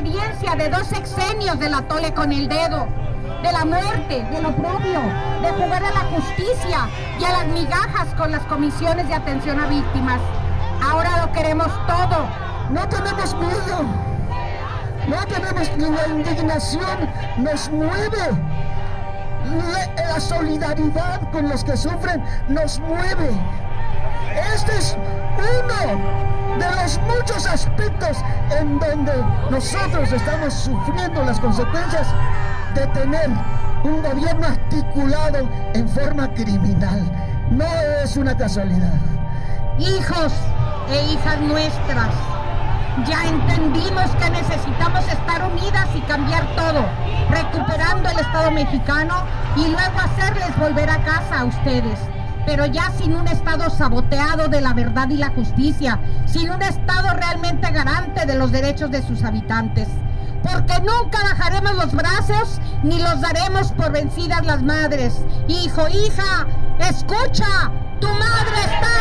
experiencia de dos sexenios de la tole con el dedo, de la muerte, de lo propio, de jugar a la justicia y a las migajas con las comisiones de atención a víctimas. Ahora lo queremos todo. No tenemos miedo. No tenemos ni la indignación nos mueve. La, la solidaridad con los que sufren nos mueve. Este es uno los muchos aspectos en donde nosotros estamos sufriendo las consecuencias de tener un gobierno articulado en forma criminal. No es una casualidad. Hijos e hijas nuestras, ya entendimos que necesitamos estar unidas y cambiar todo, recuperando el Estado mexicano y luego hacerles volver a casa a ustedes pero ya sin un Estado saboteado de la verdad y la justicia, sin un Estado realmente garante de los derechos de sus habitantes. Porque nunca bajaremos los brazos ni los daremos por vencidas las madres. Hijo, hija, escucha, tu madre está.